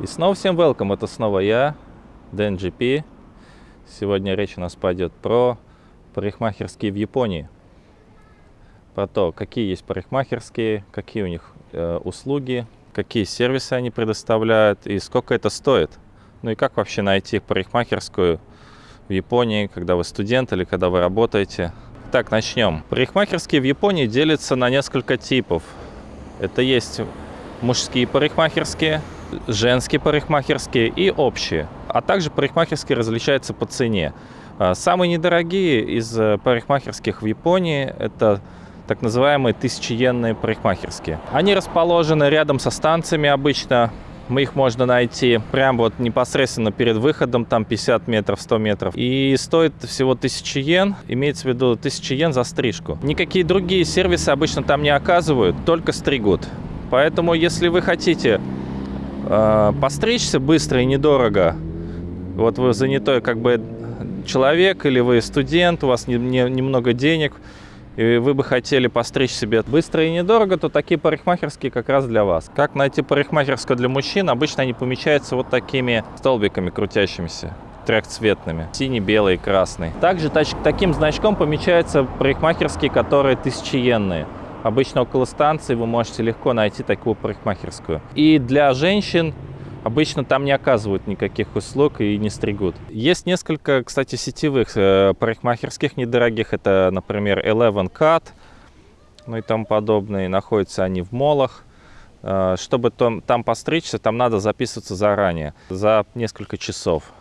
И снова всем welcome, это снова я, Дэн. Сегодня речь у нас пойдет про парикмахерские в Японии. Про то, какие есть парикмахерские, какие у них э, услуги, какие сервисы они предоставляют и сколько это стоит. Ну и как вообще найти парикмахерскую в Японии, когда вы студент или когда вы работаете. Так, начнем. Парикмахерские в Японии делятся на несколько типов. Это есть мужские парикмахерские, женские парикмахерские и общие. А также парикмахерские различаются по цене. А, самые недорогие из э, парикмахерских в Японии – это так называемые тысячиенные парикмахерские. Они расположены рядом со станциями обычно. Мы их можно найти прямо вот непосредственно перед выходом, там 50 метров, 100 метров. И стоит всего 1000 йен, имеется в виду 1000 йен за стрижку. Никакие другие сервисы обычно там не оказывают, только стригут. Поэтому, если вы хотите постричься быстро и недорого, вот вы занятой как бы человек или вы студент, у вас не, не, немного денег, и вы бы хотели постричь себе быстро и недорого, то такие парикмахерские как раз для вас. Как найти парикмахерскую для мужчин? Обычно они помещаются вот такими столбиками крутящимися трехцветными. Синий, белый, красный. Также таким значком помечаются парикмахерские, которые тысячиенные. Обычно около станции вы можете легко найти такую парикмахерскую. И для женщин обычно там не оказывают никаких услуг и не стригут. Есть несколько, кстати, сетевых э, парикмахерских недорогих. Это, например, Eleven Cut, ну и тому подобное. Находятся они в молах. Э, чтобы там, постричься, там надо записываться заранее, за несколько часов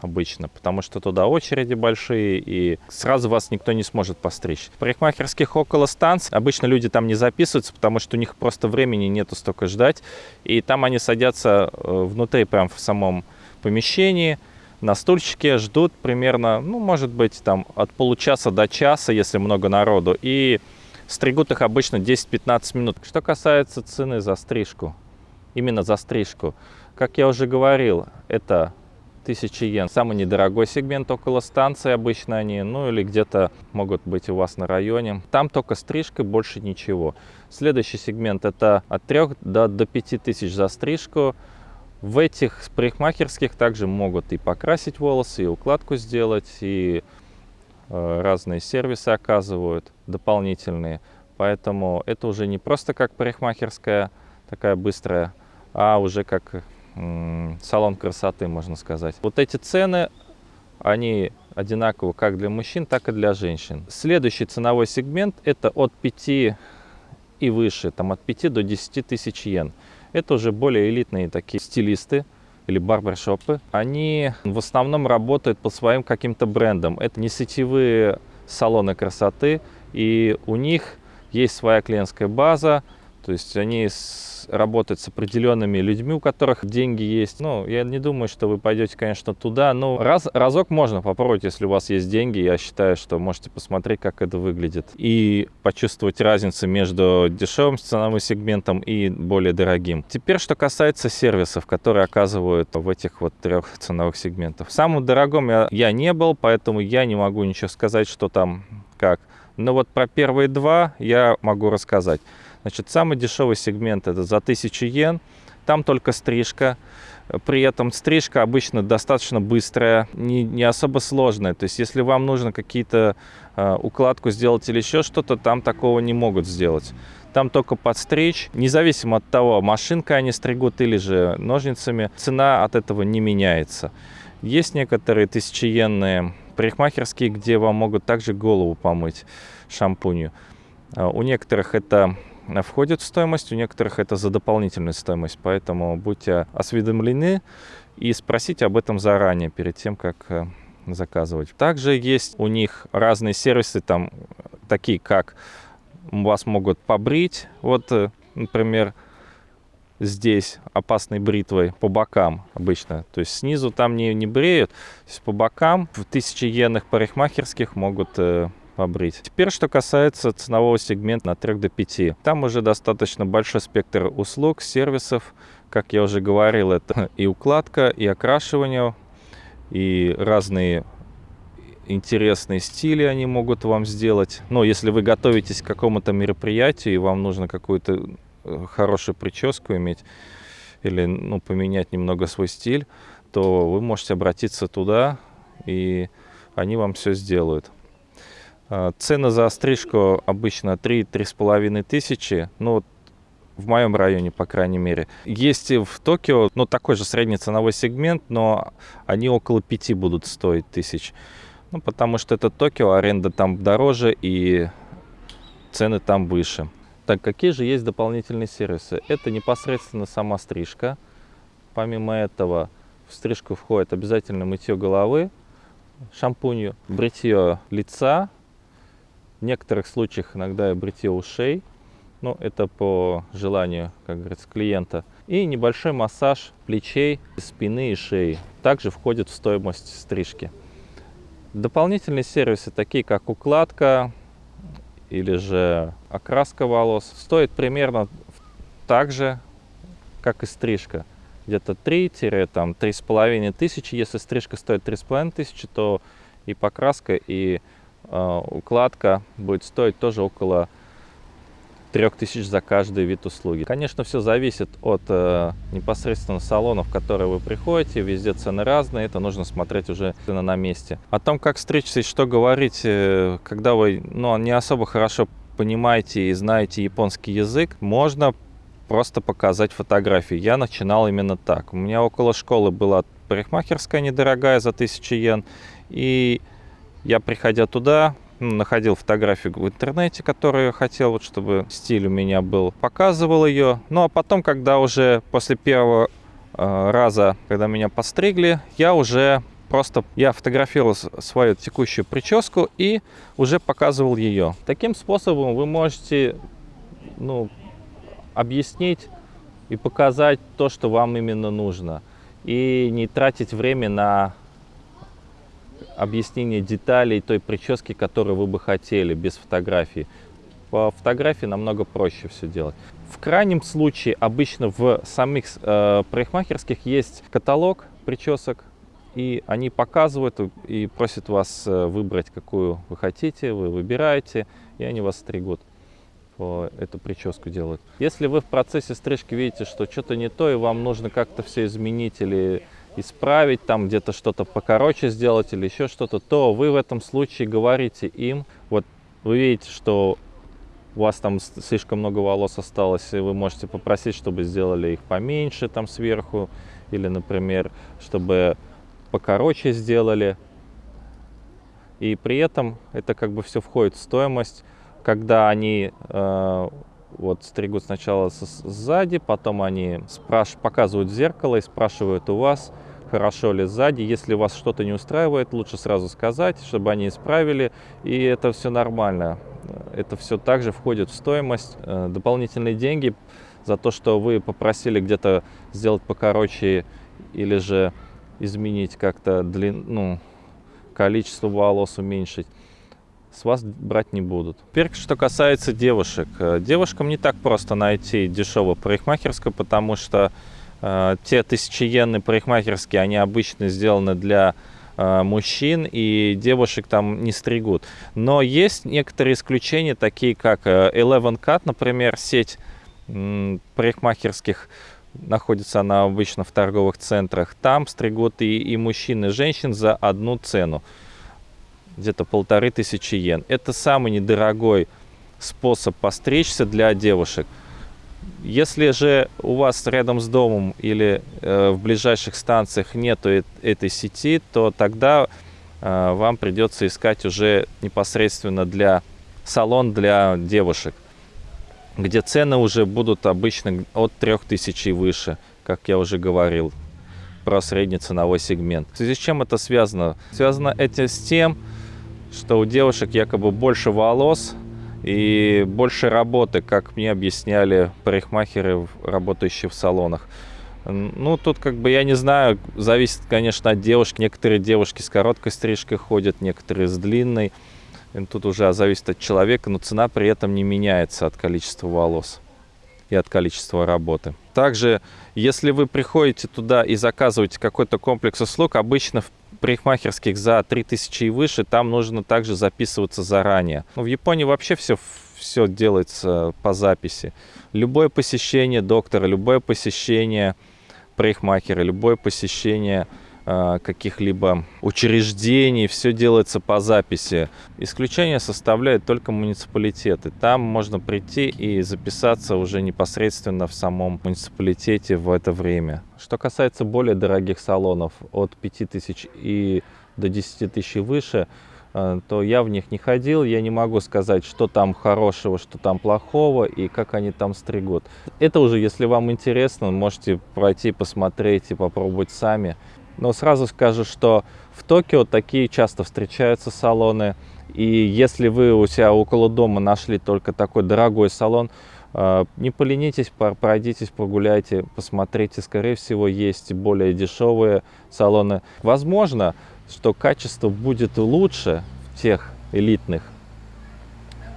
обычно, потому что туда очереди большие, и сразу вас никто не сможет постричь. В парикмахерских около станций обычно люди там не записываются, потому что у них просто времени нету столько ждать, и там они садятся э, внутри, прям в самом помещении, на стульчике, ждут примерно, ну, может быть, там от получаса до часа, если много народу, и стригут их обычно 10-15 минут. Что касается цены за стрижку, именно за стрижку, как я уже говорил, это 1000 йен. Самый недорогой сегмент около станции обычно они, ну или где-то могут быть у вас на районе. Там только стрижка, больше ничего. Следующий сегмент это от 3 до, до 5000 за стрижку. В этих парикмахерских также могут и покрасить волосы, и укладку сделать, и э, разные сервисы оказывают дополнительные. Поэтому это уже не просто как парикмахерская, такая быстрая, а уже как салон красоты, можно сказать. Вот эти цены, они одинаковы как для мужчин, так и для женщин. Следующий ценовой сегмент это от 5 и выше, там от 5 до 10 тысяч йен. Это уже более элитные такие стилисты или барбершопы. Они в основном работают по своим каким-то брендам. Это не сетевые салоны красоты, и у них есть своя клиентская база, то есть они работать с определенными людьми, у которых деньги есть. Ну, я не думаю, что вы пойдете, конечно, туда. Но раз, разок можно попробовать, если у вас есть деньги. Я считаю, что можете посмотреть, как это выглядит. И почувствовать разницу между дешевым ценовым сегментом и более дорогим. Теперь, что касается сервисов, которые оказывают в этих вот трех ценовых сегментах. Самым дорогом я, я не был, поэтому я не могу ничего сказать, что там как. Но вот про первые два я могу рассказать. Значит, самый дешевый сегмент это за 1000 йен. Там только стрижка. При этом стрижка обычно достаточно быстрая, не, не особо сложная. То есть, если вам нужно какие-то э, укладку сделать или еще что-то, там такого не могут сделать. Там только подстричь. Независимо от того, машинкой они стригут или же ножницами, цена от этого не меняется. Есть некоторые тысячиенные парикмахерские, где вам могут также голову помыть шампунью. А у некоторых это входит в стоимость, у некоторых это за дополнительную стоимость, поэтому будьте осведомлены и спросите об этом заранее, перед тем, как э, заказывать. Также есть у них разные сервисы, там такие как вас могут побрить, вот, э, например, здесь опасной бритвой по бокам обычно. То есть снизу там не, не бреют, по бокам в тысячи йенных парикмахерских могут э, побрить. Теперь, что касается ценового сегмента от 3 до 5. Там уже достаточно большой спектр услуг, сервисов. Как я уже говорил, это и укладка, и окрашивание, и разные интересные стили они могут вам сделать. Но если вы готовитесь к какому-то мероприятию, и вам нужно какую-то хорошую прическу иметь, или ну, поменять немного свой стиль, то вы можете обратиться туда, и они вам все сделают. А, цены за стрижку обычно 3-3,5 тысячи, ну, в моем районе, по крайней мере. Есть и в Токио, ну, такой же средний ценовой сегмент, но они около 5 будут стоить тысяч. Ну, потому что это Токио, аренда там дороже и цены там выше. Так, какие же есть дополнительные сервисы? Это непосредственно сама стрижка. Помимо этого, в стрижку входит обязательно мытье головы, шампунью, бритье лица, в некоторых случаях иногда и бритье ушей. Ну, это по желанию, как говорится, клиента. И небольшой массаж плечей, спины и шеи. Также входит в стоимость стрижки. Дополнительные сервисы, такие как укладка, или же окраска волос стоит примерно так же, как и стрижка. Где-то 3-3,5 тысячи. Если стрижка стоит 3,5 тысячи, то и покраска, и э, укладка будет стоить тоже около 3000 за каждый вид услуги. Конечно, все зависит от э, непосредственно салонов, в которые вы приходите. Везде цены разные, это нужно смотреть уже на месте. О том, как стричься и что говорить, э, когда вы ну, не особо хорошо понимаете и знаете японский язык, можно просто показать фотографии. Я начинал именно так. У меня около школы была парикмахерская недорогая за 1000 йен. И я, приходя туда, ну, находил фотографию в интернете, которую я хотел, вот, чтобы стиль у меня был, показывал ее. Ну а потом, когда уже после первого э, раза, когда меня постригли, я уже просто я фотографировал свою текущую прическу и уже показывал ее. Таким способом вы можете ну, объяснить и показать то, что вам именно нужно. И не тратить время на объяснение деталей той прически, которую вы бы хотели, без фотографии. По фотографии намного проще все делать. В крайнем случае, обычно в самих э, парикмахерских есть каталог причесок, и они показывают и просят вас э, выбрать, какую вы хотите, вы выбираете, и они вас стригут эту прическу делают. Если вы в процессе стрижки видите, что что-то не то, и вам нужно как-то все изменить или исправить, там где-то что-то покороче сделать или еще что-то, то вы в этом случае говорите им, вот вы видите, что у вас там слишком много волос осталось, и вы можете попросить, чтобы сделали их поменьше там сверху, или, например, чтобы покороче сделали. И при этом это как бы все входит в стоимость, когда они э, вот стригут сначала сзади, потом они спраш показывают в зеркало и спрашивают у вас, хорошо ли сзади. Если вас что-то не устраивает, лучше сразу сказать, чтобы они исправили, и это все нормально. Это все также входит в стоимость. Э, дополнительные деньги за то, что вы попросили где-то сделать покороче или же изменить как-то длин, ну, количество волос уменьшить, с вас брать не будут. Теперь, что касается девушек. Э, девушкам не так просто найти дешевую парикмахерскую, потому что Э, те тысячиенные парикмахерские, они обычно сделаны для э, мужчин и девушек там не стригут. Но есть некоторые исключения, такие как э, Eleven Cut, например, сеть парикмахерских, находится она обычно в торговых центрах. Там стригут и, и мужчин, и женщин за одну цену, где-то полторы тысячи йен. Это самый недорогой способ постричься для девушек. Если же у вас рядом с домом или э, в ближайших станциях нету э этой сети, то тогда э, вам придется искать уже непосредственно для салон для девушек, где цены уже будут обычно от 3000 и выше, как я уже говорил про средний ценовой сегмент. В связи с чем это связано? Связано это с тем, что у девушек якобы больше волос, и больше работы, как мне объясняли парикмахеры, работающие в салонах. Ну, тут как бы, я не знаю, зависит, конечно, от девушки. Некоторые девушки с короткой стрижкой ходят, некоторые с длинной. И тут уже зависит от человека, но цена при этом не меняется от количества волос и от количества работы. Также, если вы приходите туда и заказываете какой-то комплекс услуг, обычно парикмахерских за 3000 и выше, там нужно также записываться заранее. Но ну, в Японии вообще все, все делается по записи. Любое посещение доктора, любое посещение парикмахера, любое посещение каких-либо учреждений, все делается по записи. Исключение составляют только муниципалитеты. Там можно прийти и записаться уже непосредственно в самом муниципалитете в это время. Что касается более дорогих салонов, от 5000 и до 10 тысяч и выше, э, то я в них не ходил, я не могу сказать, что там хорошего, что там плохого и как они там стригут. Это уже, если вам интересно, можете пройти, посмотреть и попробовать сами. Но сразу скажу, что в Токио такие часто встречаются салоны, и если вы у себя около дома нашли только такой дорогой салон, э, не поленитесь, пройдитесь, прогуляйте, посмотрите. Скорее всего, есть более дешевые салоны. Возможно, что качество будет лучше в тех элитных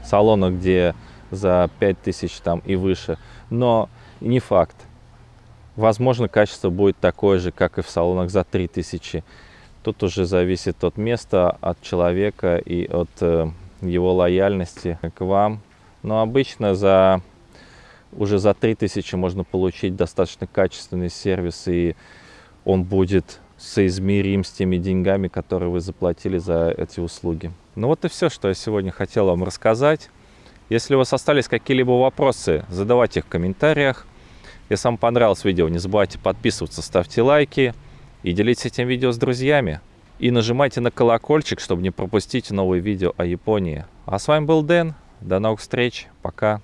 салонах, где за 5000 там и выше, но не факт. Возможно, качество будет такое же, как и в салонах за 3000. Тут уже зависит от места, от человека и от э, его лояльности к вам. Но обычно за уже за 3000 можно получить достаточно качественный сервис, и он будет соизмерим с теми деньгами, которые вы заплатили за эти услуги. Ну вот и все, что я сегодня хотел вам рассказать. Если у вас остались какие-либо вопросы, задавайте их в комментариях. Если вам понравилось видео, не забывайте подписываться, ставьте лайки и делитесь этим видео с друзьями. И нажимайте на колокольчик, чтобы не пропустить новые видео о Японии. А с вами был Дэн. До новых встреч. Пока.